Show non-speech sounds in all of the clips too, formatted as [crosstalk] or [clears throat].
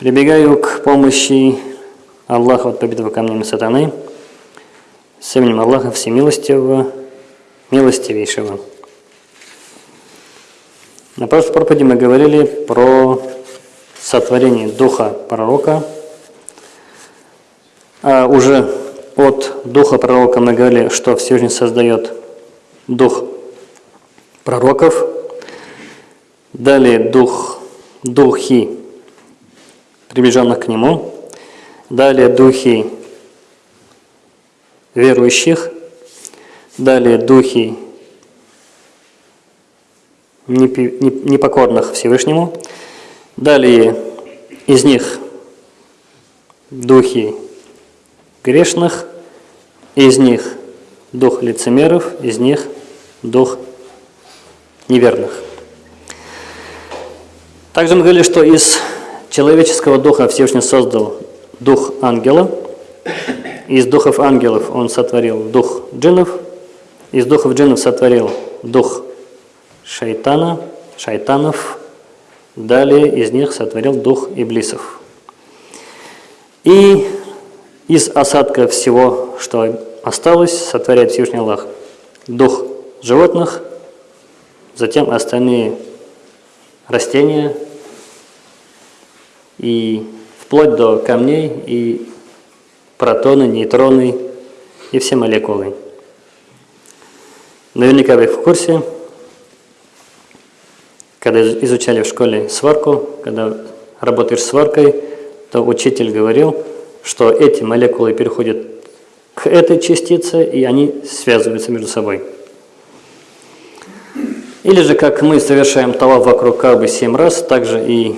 Прибегаю к помощи Аллаха от побитого камнями сатаны с именем Аллаха Всемилостивого, Милостивейшего. На прошлой проповеди мы говорили про сотворение духа пророка. А уже от духа пророка мы говорили, что Всевышний создает дух пророков. Далее дух, духи приближенных к Нему. Далее духи верующих. Далее духи непокорных Всевышнему. Далее из них духи грешных, из них дух лицемеров, из них дух неверных. Также мы говорили, что из человеческого духа Всевышний создал дух ангела, из духов ангелов он сотворил дух джиннов, из духов джиннов сотворил дух шайтана, шайтанов, далее из них сотворил дух иблисов. И из осадка всего, что осталось, сотворяет Всевышний Аллах дух животных, затем остальные растения, и вплоть до камней, и протоны, нейтроны, и все молекулы. Наверняка вы в курсе, когда изучали в школе сварку, когда работаешь сваркой, то учитель говорил, что эти молекулы переходят к этой частице, и они связываются между собой. Или же, как мы совершаем талав вокруг Кабы семь раз, также и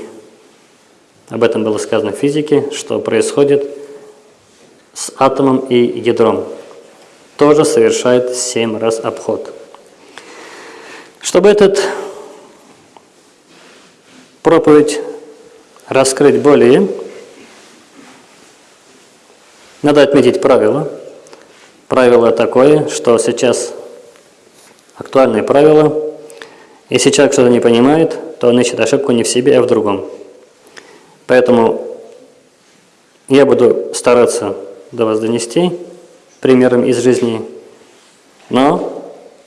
об этом было сказано в физике, что происходит с атомом и ядром. Тоже совершает семь раз обход. Чтобы этот проповедь раскрыть более, надо отметить правило. Правило такое, что сейчас актуальное правило. Если человек что-то не понимает, то он ищет ошибку не в себе, а в другом. Поэтому я буду стараться до вас донести примером из жизни, но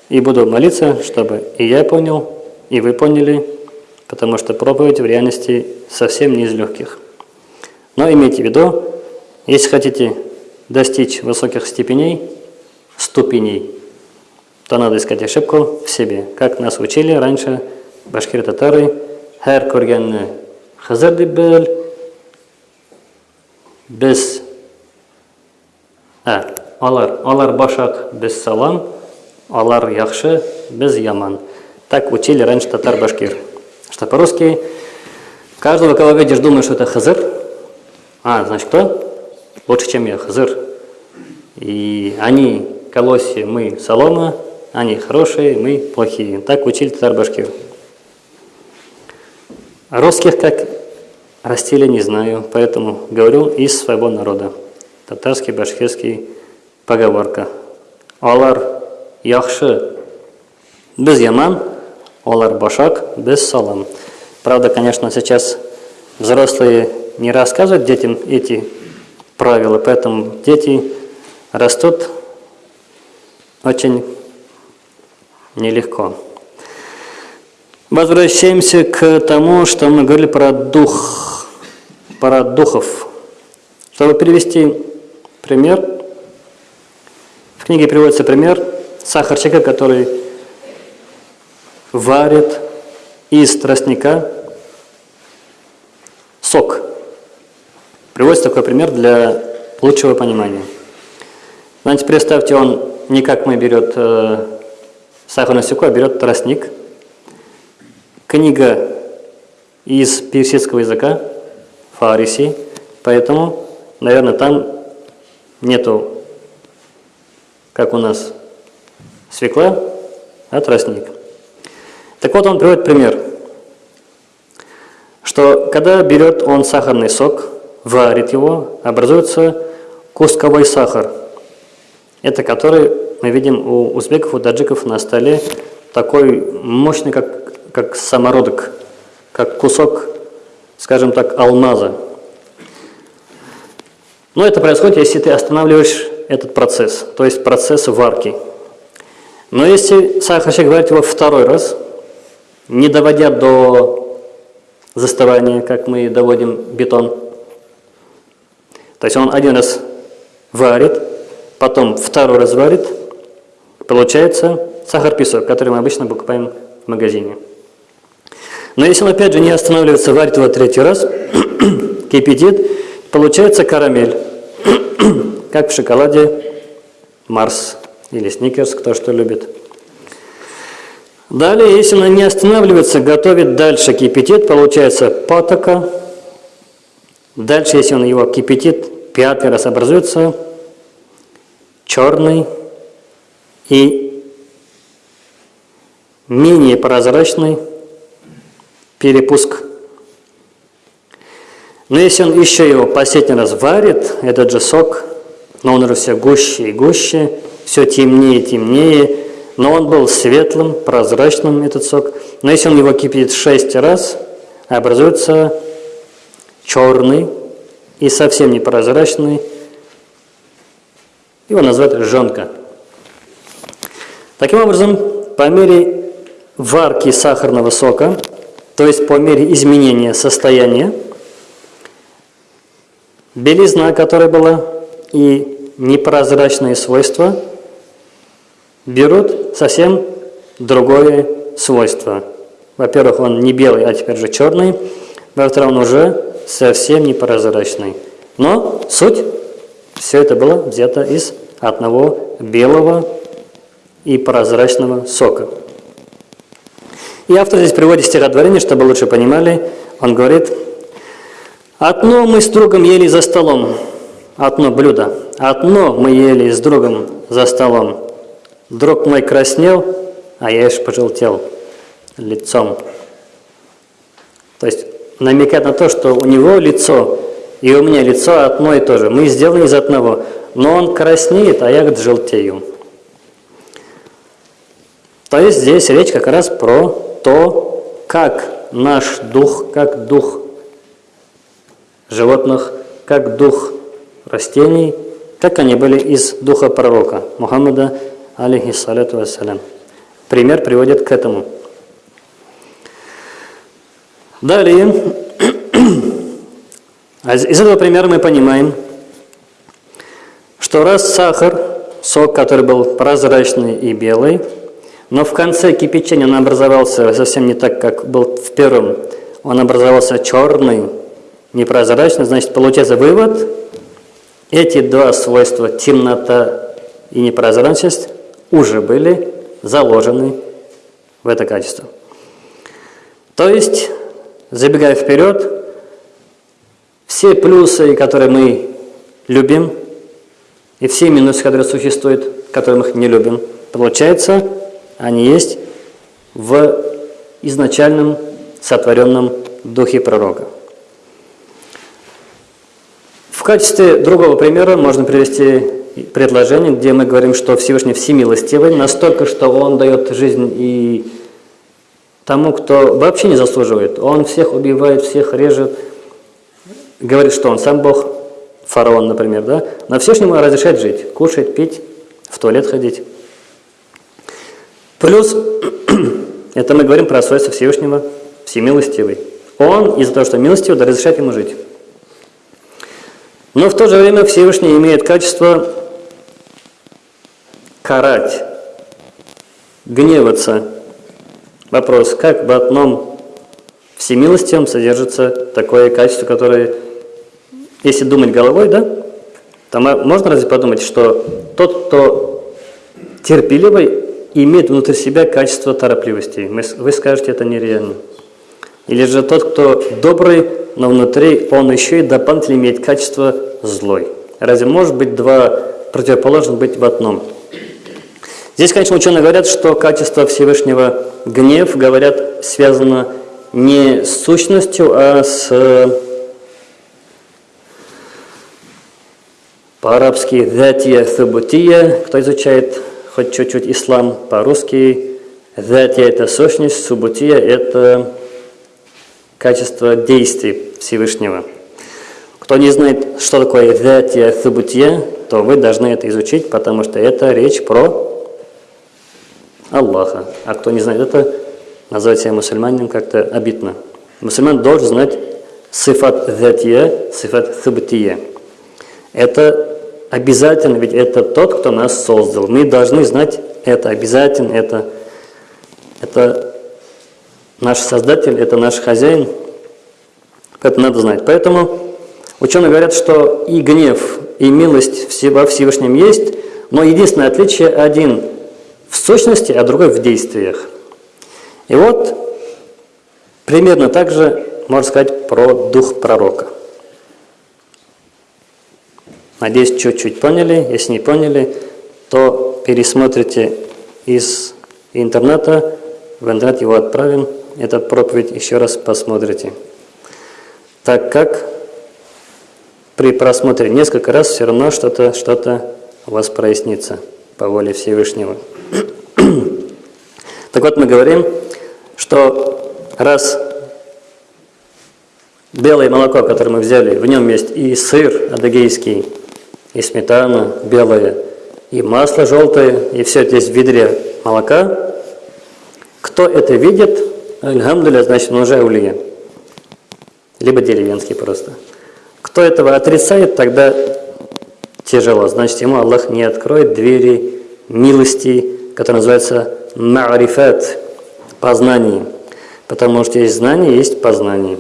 и буду молиться, чтобы и я понял, и вы поняли, потому что проповедь в реальности совсем не из легких. Но имейте в виду, если хотите достичь высоких степеней, ступеней, то надо искать ошибку в себе. Как нас учили раньше башкир-татары, «Хэр көргенні Хызыр деп біл, біз, ә, алар, алар башак, біз салам, алар яхшы, біз яман. Так учили раньше татар-башкир. Что по-русски, каждого, кого видишь, думаешь, что это Хызыр. А, значит, кто? Лучше, чем я, Хызыр. И они колоси, мы солома, они хорошие, мы плохие. Так учили татар-башкир. Русских как растили не знаю, поэтому говорю из своего народа. Татарский, башкирский поговорка. Олар яхшы без яман, олар башак без салам. Правда, конечно, сейчас взрослые не рассказывают детям эти правила, поэтому дети растут очень нелегко. Возвращаемся к тому, что мы говорили про дух, про духов. Чтобы привести пример, в книге приводится пример сахарщика, который варит из тростника сок. Приводится такой пример для лучшего понимания. Значит, представьте, он не как мы берет э, сахарную свеклу, а берет тростник – книга из персидского языка, фариси, поэтому, наверное, там нету, как у нас, свекла, а тростник. Так вот, он приводит пример, что когда берет он сахарный сок, варит его, образуется кусковой сахар. Это который мы видим у узбеков, у таджиков на столе, такой мощный, как как самородок, как кусок, скажем так, алмаза. Но это происходит, если ты останавливаешь этот процесс, то есть процесс варки. Но если сахарщик варит его второй раз, не доводя до застывания, как мы доводим бетон, то есть он один раз варит, потом второй раз варит, получается сахар-песок, который мы обычно покупаем в магазине. Но если он опять же не останавливается, варит его третий раз, [clears throat] кипятит, получается карамель, [clears throat] как в шоколаде Марс или Сникерс, кто что любит. Далее, если он не останавливается, готовит дальше кипятит, получается патока. Дальше, если он его кипятит, пятый раз образуется черный и менее прозрачный перепуск. Но если он еще его последний раз варит, этот же сок, но он уже все гуще и гуще, все темнее и темнее, но он был светлым, прозрачным, этот сок. Но если он его кипятит 6 раз, образуется черный и совсем непрозрачный. Его называют жонка. Таким образом, по мере варки сахарного сока, то есть по мере изменения состояния, белизна, которая была, и непрозрачные свойства – берут совсем другое свойство. Во-первых, он не белый, а теперь же черный. Во-вторых, он уже совсем непрозрачный. Но суть, все это было взято из одного белого и прозрачного сока. И автор здесь приводит стихотворение, чтобы лучше понимали. Он говорит, «Одно мы с другом ели за столом, одно блюдо, одно мы ели с другом за столом, Друг мой краснел, а я аж пожелтел лицом. То есть намекает на то, что у него лицо и у меня лицо одно и то же. Мы сделаны из одного. Но он краснеет, а я говорит, желтею. То есть здесь речь как раз про то, как наш дух, как дух животных, как дух растений, как они были из духа пророка Мухаммада алейхиссалату вассалям. Пример приводит к этому. Далее, из этого примера мы понимаем, что раз сахар, сок, который был прозрачный и белый, но в конце кипячения он образовался совсем не так, как был в первом, он образовался черный, непрозрачный, значит, получается вывод, эти два свойства, темнота и непрозрачность, уже были заложены в это качество. То есть, забегая вперед, все плюсы, которые мы любим, и все минусы, которые существуют, которые мы не любим, получается, они есть в изначальном сотворенном духе пророка. В качестве другого примера можно привести предложение, где мы говорим, что Всевышний всемилостивый, настолько, что Он дает жизнь и тому, кто вообще не заслуживает. Он всех убивает, всех режет, говорит, что Он сам Бог, фараон, например, да? Но Всевышнему разрешает жить, кушать, пить, в туалет ходить. Плюс, [clears throat] это мы говорим про свойство Всевышнего, всемилостивый. Он из-за того, что милостивый, да разрешает ему жить. Но в то же время Всевышний имеет качество карать, гневаться. Вопрос, как в одном всемилостивом содержится такое качество, которое, если думать головой, да, то можно разве подумать, что тот, кто терпеливый, имеет внутри себя качество торопливости. Вы скажете, это нереально. Или же тот, кто добрый, но внутри он еще и дополнительно имеет качество злой. Разве может быть два противоположных быть в одном? Здесь, конечно, ученые говорят, что качество Всевышнего гнев, говорят, связано не с сущностью, а с по-арабски «датия субутия», кто изучает хоть чуть-чуть ислам по-русски, «датия» – это сущность, «субутия» – это качество действий Всевышнего. Кто не знает, что такое «датия субутия», то вы должны это изучить, потому что это речь про Аллаха. А кто не знает это, называть себя мусульманином как-то обидно. Мусульман должен знать сифат «датия», сифат субутия. Это обязательно, ведь это тот, кто нас создал. Мы должны знать это обязательно, это, это наш Создатель, это наш хозяин. Это надо знать. Поэтому ученые говорят, что и гнев, и милость во Всевышнем есть, но единственное отличие один в сущности, а другой в действиях. И вот примерно так же можно сказать про дух пророка. Надеюсь, чуть-чуть поняли. Если не поняли, то пересмотрите из интернета, в интернет его отправим, эту проповедь еще раз посмотрите. Так как при просмотре несколько раз все равно что-то что, -то, у вас прояснится по воле Всевышнего. [clears throat] так вот, мы говорим, что раз белое молоко, которое мы взяли, в нем есть и сыр адыгейский, и сметана белая, и масло желтое, и все есть в ведре молока. Кто это видит, альхамдуля, значит, он уже улия. Либо деревенский просто. Кто этого отрицает, тогда тяжело. Значит, ему Аллах не откроет двери милости, которые называются ма'рифат, познание. Потому что есть знание, есть познание.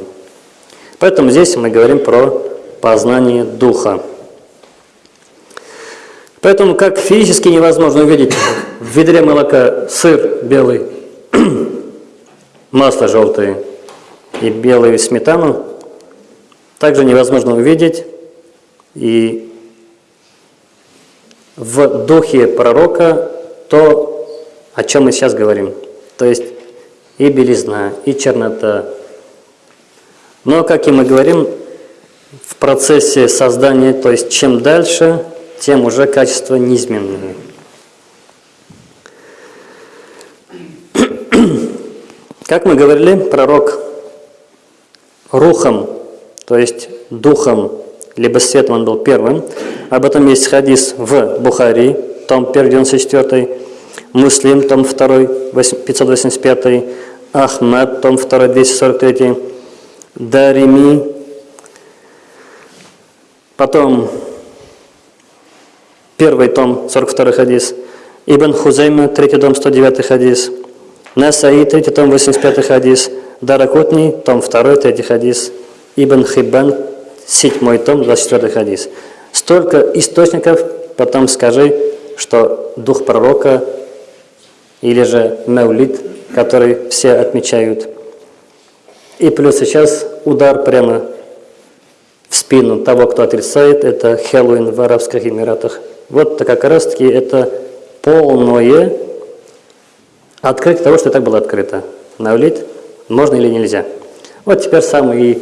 Поэтому здесь мы говорим про познание духа. Поэтому как физически невозможно увидеть в ведре молока сыр белый, [clears throat] масло желтое и белую сметану, также невозможно увидеть и в духе пророка то, о чем мы сейчас говорим. То есть и белизна, и чернота. Но, как и мы говорим, в процессе создания, то есть чем дальше, тем уже качество неизменное. Как мы говорили, пророк рухом, то есть духом, либо светом он был первым. Об этом есть хадис в Бухари, том 1, 94, Муслим, том 2, 585, Ахмад, том 2, 243, Дарими, потом Первый том, 42 хадис. Ибн Хузайма, третий том, 109 хадис. Насаи, третий том, 85 хадис. Даракутни, том 2, третий хадис. Ибн Хиббан, седьмой том, 24 хадис. Столько источников, потом скажи, что дух пророка или же Маулид, который все отмечают. И плюс сейчас удар прямо в спину того, кто отрицает, это Хэллоуин в Арабских Эмиратах. Вот как раз таки это полное открытие того, что так было открыто. Навлит можно или нельзя. Вот теперь самые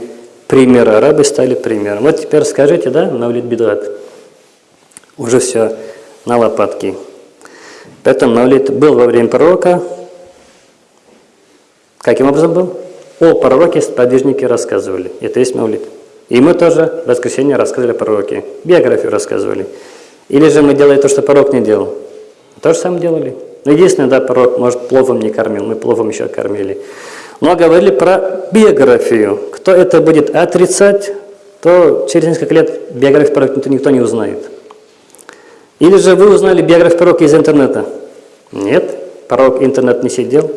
примеры арабы стали примером. Вот теперь скажите, да, навлит бедат. Уже все на лопатки. Поэтому навлит был во время пророка. Каким образом был? О пророке сподвижники рассказывали. Это есть мавлид. И мы тоже в воскресенье рассказывали о пророке. Биографию рассказывали. Или же мы делаем то, что пророк не делал. То же самое делали. Но единственное, да, пророк, может, пловом не кормил, мы пловом еще кормили. Но говорили про биографию. Кто это будет отрицать, то через несколько лет биографию пророка никто не узнает. Или же вы узнали биографию пророка из интернета? Нет, пророк интернет не сидел.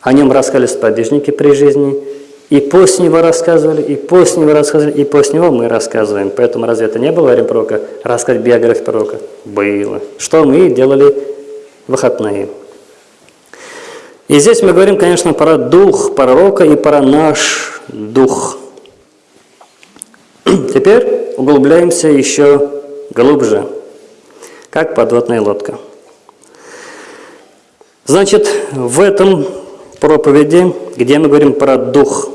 О нем рассказали сподвижники при жизни. И после него рассказывали, и после него рассказывали, и после него мы рассказываем. Поэтому разве это не было во время пророка? Рассказать биографию пророка? Было. Что мы делали выходные. И здесь мы говорим, конечно, про дух пророка и про наш дух. [clears throat] Теперь углубляемся еще глубже, как подводная лодка. Значит, в этом проповеди, где мы говорим про дух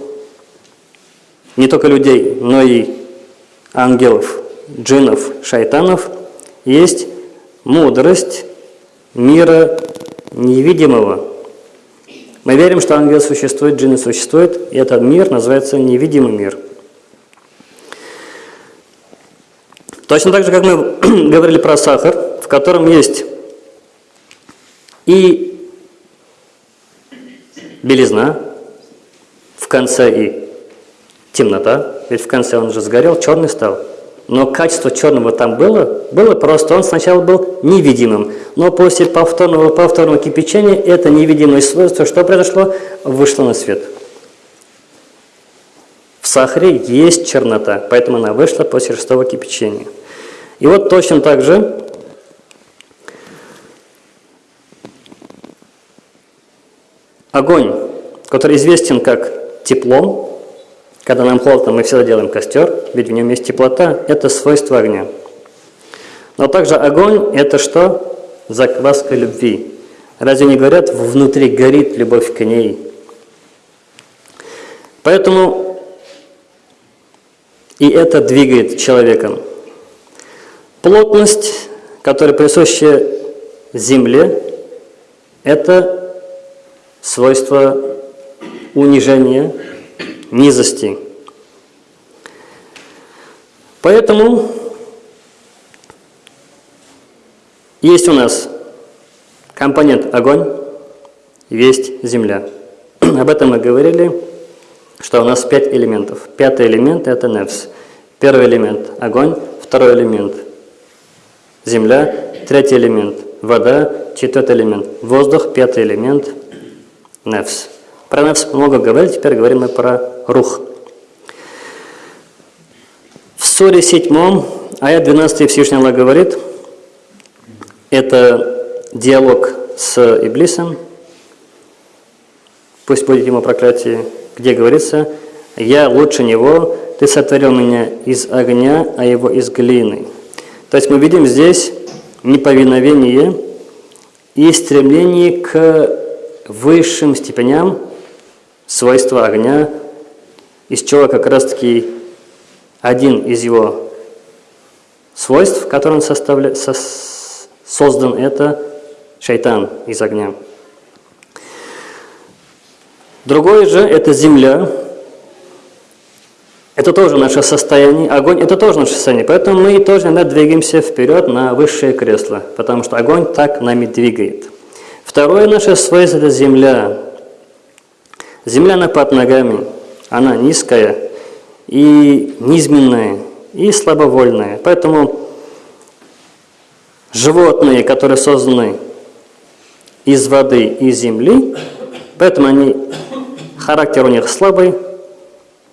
не только людей, но и ангелов, джинов, шайтанов, есть мудрость мира невидимого. Мы верим, что ангелы существуют, джинны существуют, и этот мир называется невидимый мир. Точно так же, как мы [clears throat] говорили про сахар, в котором есть и белизна, в конце и темнота, ведь в конце он же сгорел, черный стал. Но качество черного там было, было просто, он сначала был невидимым. Но после повторного, повторного кипячения это невидимое свойство, что произошло, вышло на свет. В сахаре есть чернота, поэтому она вышла после шестого кипячения. И вот точно так же огонь, который известен как тепло, когда нам холодно, мы всегда делаем костер, ведь в нем есть теплота, это свойство огня. Но также огонь – это что? Закваска любви. Разве не говорят, внутри горит любовь к ней? Поэтому и это двигает человеком. Плотность, которая присуща Земле, это свойство унижения, низости. Поэтому есть у нас компонент огонь, есть земля. [clears throat] Об этом мы говорили, что у нас пять элементов. Пятый элемент – это нефс. Первый элемент – огонь, второй элемент – земля, третий элемент – вода, четвертый элемент – воздух, пятый элемент – нефс. Про нефс много говорили, теперь говорим мы про рух. В Суре 7, аят 12 Всевышний Аллах говорит, это диалог с Иблисом, пусть будет ему проклятие, где говорится, «Я лучше него, ты сотворил меня из огня, а его из глины». То есть мы видим здесь неповиновение и стремление к высшим степеням свойства огня, из чего как раз-таки один из его свойств, который он составля... со... создан, это шайтан из огня. Другое же – это земля. Это тоже наше состояние. Огонь – это тоже наше состояние. Поэтому мы тоже иногда двигаемся вперед на высшее кресло, потому что огонь так нами двигает. Второе наше свойство – это земля. Земля она под ногами, она низкая и низменная, и слабовольная. Поэтому животные, которые созданы из воды и земли, поэтому они, характер у них слабый,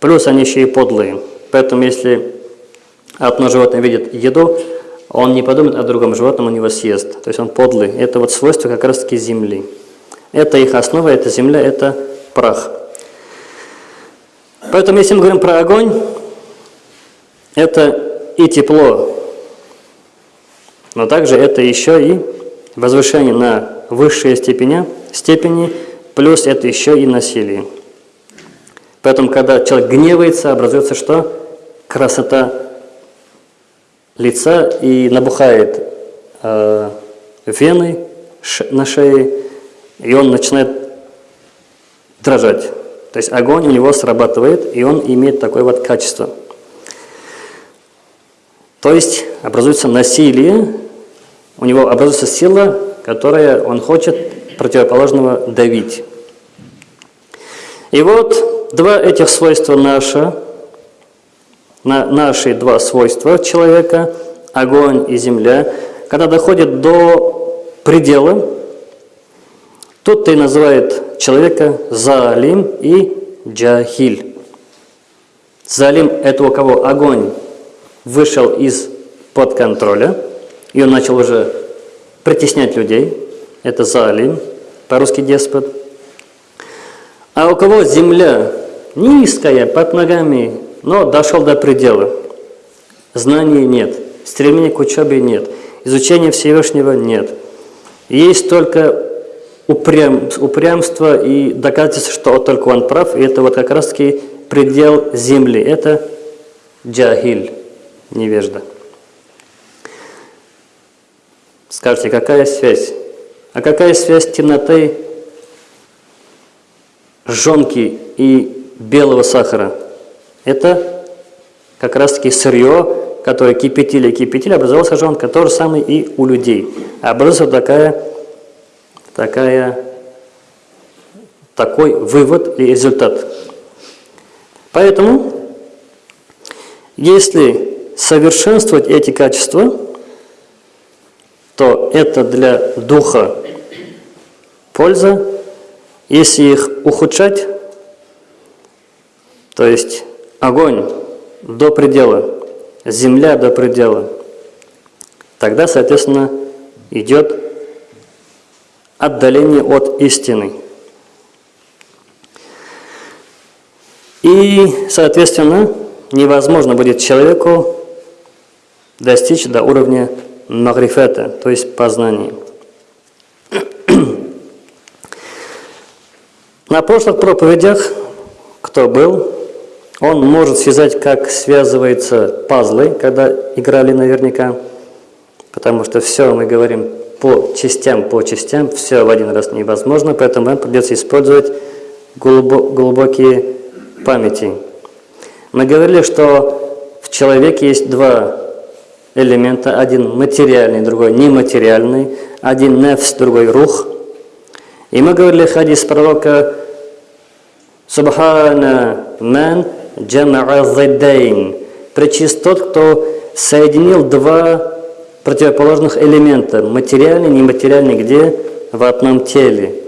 плюс они еще и подлые. Поэтому если одно животное видит еду, он не подумает о другом животном, он его съест. То есть он подлый. Это вот свойство как раз таки земли. Это их основа, это земля, это прах. Поэтому, если мы говорим про огонь, это и тепло, но также это еще и возвышение на высшие степени, степени, плюс это еще и насилие. Поэтому, когда человек гневается, образуется что? Красота лица и набухает э, вены на шее, и он начинает дрожать. То есть огонь у него срабатывает, и он имеет такое вот качество. То есть образуется насилие, у него образуется сила, которая он хочет противоположного давить. И вот два этих свойства наши, на наши два свойства человека, огонь и земля, когда доходят до предела, тут-то и называет человека залим и джахиль. Залим – это у кого огонь вышел из-под контроля, и он начал уже притеснять людей. Это залим, по-русски деспот. А у кого земля низкая, под ногами, но дошел до предела. Знаний нет, стремления к учебе нет, изучения Всевышнего нет. Есть только упрям, упрямство и доказательство, что только он прав, и это вот как раз-таки предел земли, это джахиль, невежда. Скажите, какая связь? А какая связь темноты, жонки и белого сахара? Это как раз-таки сырье, который кипятили кипятили, образовался жонка, то же самое и у людей. Образовалась такая, такая, такой вывод и результат. Поэтому, если совершенствовать эти качества, то это для духа польза. Если их ухудшать, то есть огонь до предела, земля до предела, тогда, соответственно, идет отдаление от истины. И, соответственно, невозможно будет человеку достичь до уровня магрифета, то есть познания. [clears throat] На прошлых проповедях, кто был, он может связать, как связываются пазлы, когда играли наверняка, потому что все мы говорим по частям, по частям, все в один раз невозможно, поэтому вам придется использовать глубокие памяти. Мы говорили, что в человеке есть два элемента, один материальный, другой нематериальный, один нефс, другой рух. И мы говорили хадис пророка Субхана ман джама'a зиддайн. Причист тот, кто соединил два противоположных элемента, материальный, нематериальный, где? В одном теле.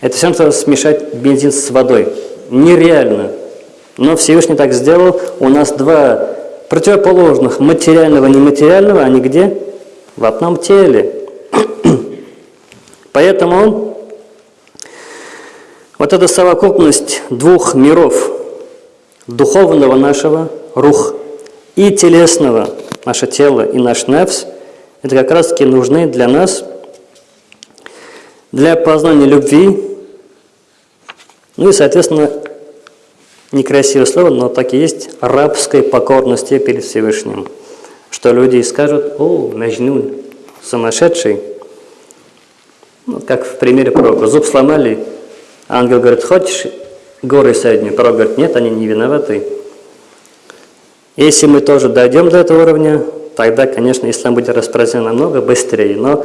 Это все равно смешать бензин с водой. Нереально. Но Всевышний так сделал. У нас два противоположных материального и нематериального, они где? В одном теле. [clears throat] Поэтому вот эта совокупность двух миров, духовного нашего, рух, и телесного, наше тело и наш нефс, это как раз таки нужны для нас, для познания любви, ну и, соответственно, некрасивое слово, но так и есть, рабской покорности перед Всевышним. Что люди скажут, о, Мәжнун, сумасшедший. Ну, как в примере пророка, зуб сломали, ангел говорит, хочешь горы средние? Пророк говорит, нет, они не виноваты. Если мы тоже дойдем до этого уровня, тогда, конечно, ислам будет распространен намного быстрее. Но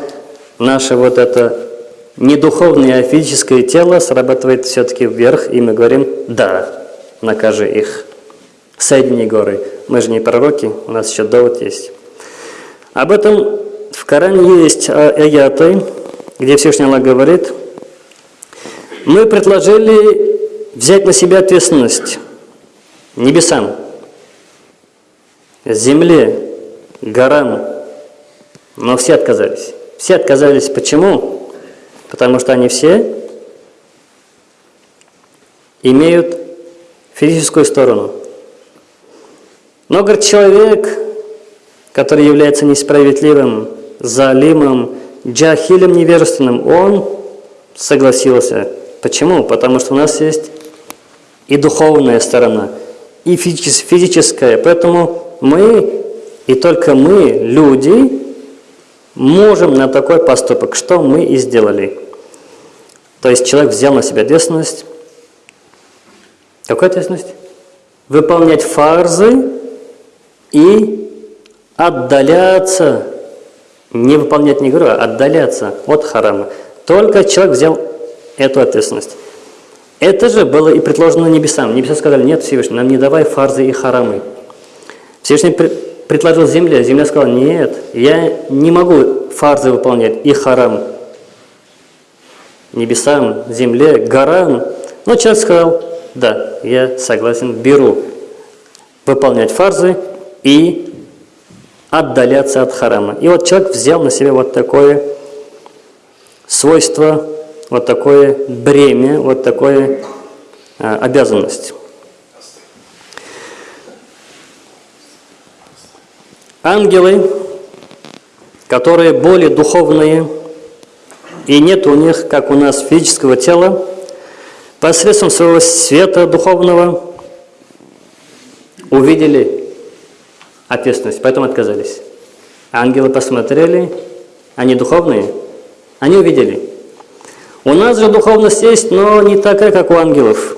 наше вот это не духовное, а физическое тело срабатывает все-таки вверх, и мы говорим «да» накажи их. Соедини горы. Мы же не пророки, у нас еще довод есть. Об этом в Коране есть а, аяты, где Всевышний Аллах говорит, мы предложили взять на себя ответственность небесам, земле, горам, но все отказались. Все отказались. Почему? Потому что они все имеют физическую сторону. Но, говорит, человек, который является несправедливым, залимом, джахилем невежественным, он согласился. Почему? Потому что у нас есть и духовная сторона, и физическая. Поэтому мы, и только мы, люди, можем на такой поступок, что мы и сделали. То есть человек взял на себя ответственность, какая ответственность? Выполнять фарзы и отдаляться, не выполнять не говорю, а отдаляться от харама. Только человек взял эту ответственность. Это же было и предложено небесам. Небеса сказали, нет, Всевышний, нам не давай фарзы и харамы. Всевышний предложил земле, земля сказала, нет, я не могу фарзы выполнять и харам. Небесам, земле, горам. Но человек сказал, да, я согласен, беру выполнять фарзы и отдаляться от харама. И вот человек взял на себя вот такое свойство, вот такое бремя, вот такое а, обязанность. Ангелы, которые более духовные, и нет у них, как у нас, физического тела, посредством своего света духовного увидели ответственность, поэтому отказались. Ангелы посмотрели, они духовные, они увидели. У нас же духовность есть, но не такая, как у ангелов.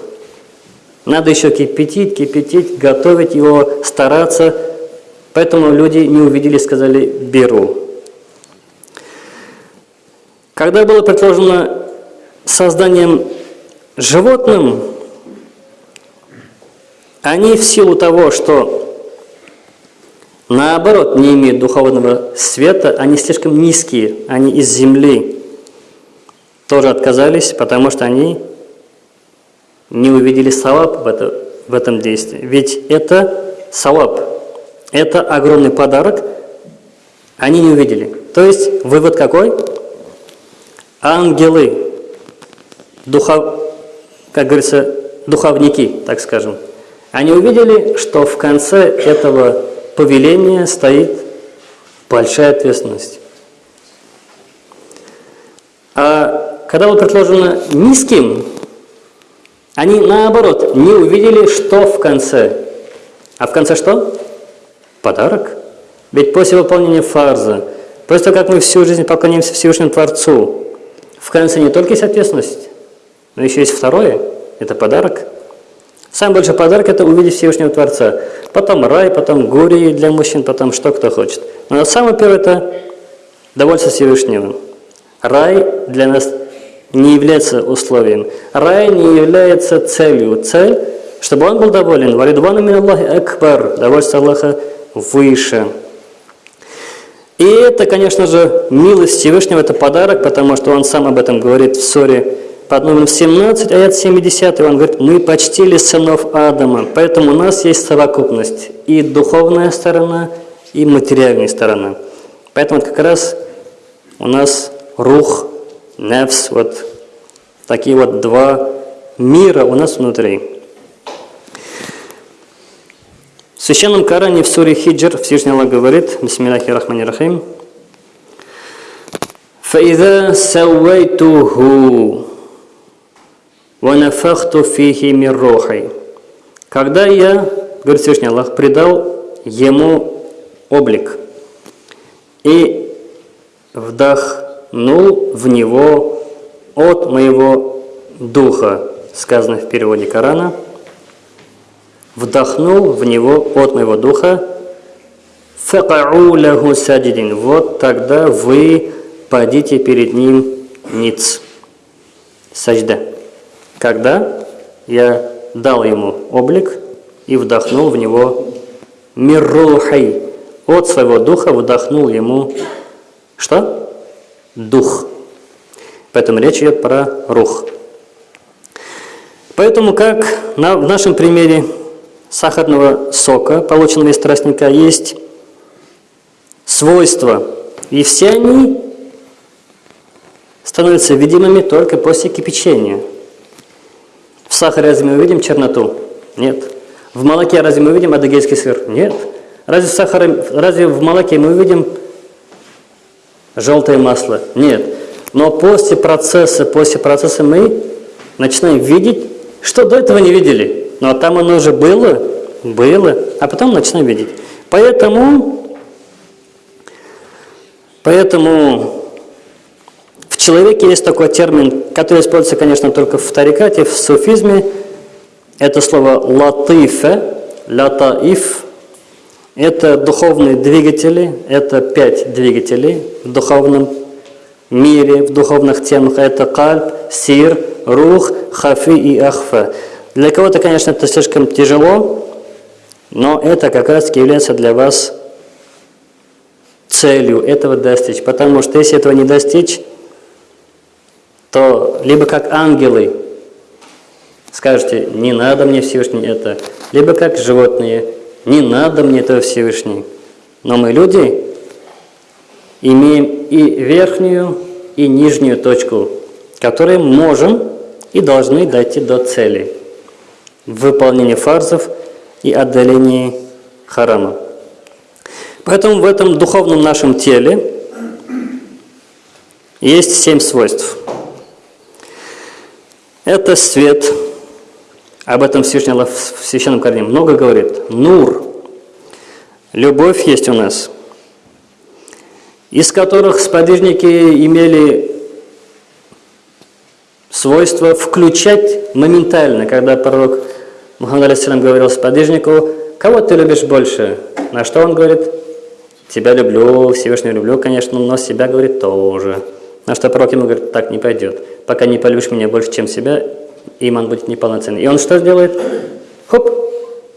Надо еще кипятить, кипятить, готовить его, стараться. Поэтому люди не увидели, сказали «беру». Когда было предложено созданием животным, они в силу того, что наоборот не имеют духовного света, они слишком низкие, они из земли, тоже отказались, потому что они не увидели салап в, это, в этом действии. Ведь это салап, это огромный подарок, они не увидели. То есть вывод какой? Ангелы, духов, как говорится, духовники, так скажем, они увидели, что в конце этого повеления стоит большая ответственность. А когда было предложено низким, они наоборот не увидели, что в конце. А в конце что? Подарок. Ведь после выполнения фарза, после того, как мы всю жизнь поклонимся Всевышнему Творцу, в конце не только есть ответственность, но еще есть второе – это подарок. Самый большой подарок – это увидеть Всевышнего Творца. Потом рай, потом горе для мужчин, потом что кто хочет. Но самое первое – это довольство Всевышнего. Рай для нас не является условием. Рай не является целью. Цель, чтобы он был доволен. Валидвану мин Аллахи акбар. Довольство Аллаха выше. И это, конечно же, милость Всевышнего, это подарок, потому что он сам об этом говорит в ссоре под номером 17, аят 70, он говорит, мы почтили сынов Адама, поэтому у нас есть совокупность, и духовная сторона, и материальная сторона. Поэтому как раз у нас рух, нефс, вот такие вот два мира у нас внутри. В Священном Коране в суре Хиджр Всевышний Аллах говорит, Бисмиллахи Рахмани Рахим, فَإِذَا سَوَّيْتُهُ وَنَفَخْتُ فِيهِ مِنْ رُوحِي Когда я, говорит Всевышний Аллах, придал ему облик и вдохнул в него от моего духа, сказано в переводе Корана, вдохнул в него от моего духа, факау лаху саджидин. Вот тогда вы падите перед ним ниц. Сажда когда я дал ему облик и вдохнул в него миррухай. От своего духа вдохнул ему что? Дух. Поэтому речь идет про рух. Поэтому как в нашем примере сахарного сока, полученного из тростника, есть свойства, и все они становятся видимыми только после кипячения. В сахаре разве мы видим черноту? Нет. В молоке разве мы видим адыгейский сыр? Нет. Разве в, сахаре, разве в молоке мы видим желтое масло? Нет. Но после процесса, после процесса мы начинаем видеть, что до этого не видели. Но там оно уже было, было, а потом начинаем видеть. Поэтому, поэтому человеке есть такой термин, который используется, конечно, только в тарикате, в суфизме. Это слово латифе, латаиф. Это духовные двигатели, это пять двигателей в духовном мире, в духовных темах. Это кальб, сир, рух, хафи и ахфа. Для кого-то, конечно, это слишком тяжело, но это как раз является для вас целью этого достичь. Потому что если этого не достичь, то либо как ангелы скажете, не надо мне Всевышний это, либо как животные, не надо мне этого Всевышний. Но мы люди имеем и верхнюю, и нижнюю точку, которые можем и должны дойти до цели в выполнении фарзов и отдалении харама. Поэтому в этом духовном нашем теле есть семь свойств – это свет. Об этом Всевышний Аллах в Священном Коране много говорит. Нур. Любовь есть у нас. Из которых сподвижники имели свойство включать моментально, когда пророк Мухаммад Алисалам говорил сподвижнику, кого ты любишь больше? На что он говорит? Тебя люблю, Всевышнего люблю, конечно, но себя, говорит, тоже. На что пророк ему говорит, так не пойдет. Пока не полюбишь меня больше, чем себя, иман будет неполноценный. И он что делает? Хоп,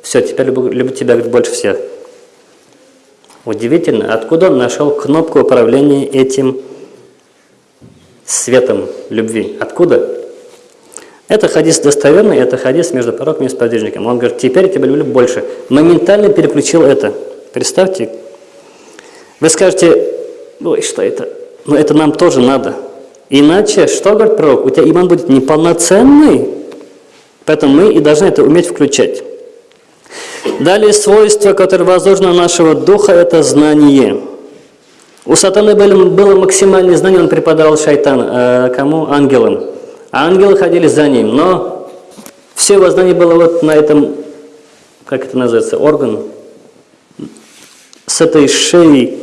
все, теперь люблю, люблю тебя говорит, больше всех. Удивительно, откуда он нашел кнопку управления этим светом любви? Откуда? Это хадис достоверный, это хадис между пророком и сподвижником. Он говорит, теперь я тебя люблю больше. Моментально переключил это. Представьте, вы скажете, ой, что это? Но это нам тоже надо. Иначе, что говорит пророк? У тебя иман будет неполноценный, поэтому мы и должны это уметь включать. Далее свойство, которое возложено на нашего духа, это знание. У сатаны было максимальное знание, он преподавал шайтан. Э, кому? Ангелам. А ангелы ходили за ним. Но все его знание было вот на этом, как это называется, орган. С этой шеи,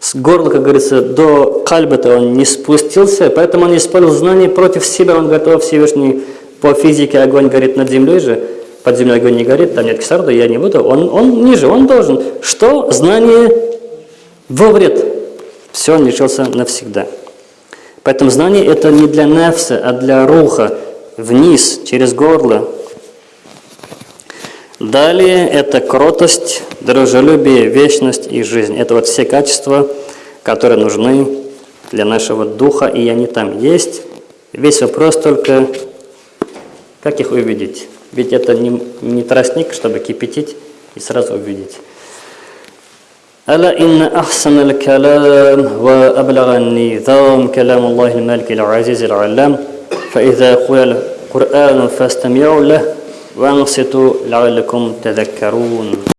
с горла, как говорится, до кальба-то он не спустился, поэтому он использовал знание против себя. Он готов Всевышний по физике, огонь горит над землей же под землей огонь не горит, там нет кислорода, я не буду, он, он ниже, он должен. Что? Знание во вред. Все, он лишился навсегда. Поэтому знание это не для нефса, а для руха, вниз, через горло. Далее это кротость, дружелюбие, вечность и жизнь. Это вот все качества, которые нужны для нашего духа, и они там есть. Весь вопрос только, как их увидеть. Ведь это не, не тростник, чтобы кипятить и сразу увидеть. ألا إن أحسن الكلام وأبلغ النظام كلام الله الملك العزيز العلام؟ فإذا قل القرآن فاستمعوا له وأنصتوا لعلكم تذكرون.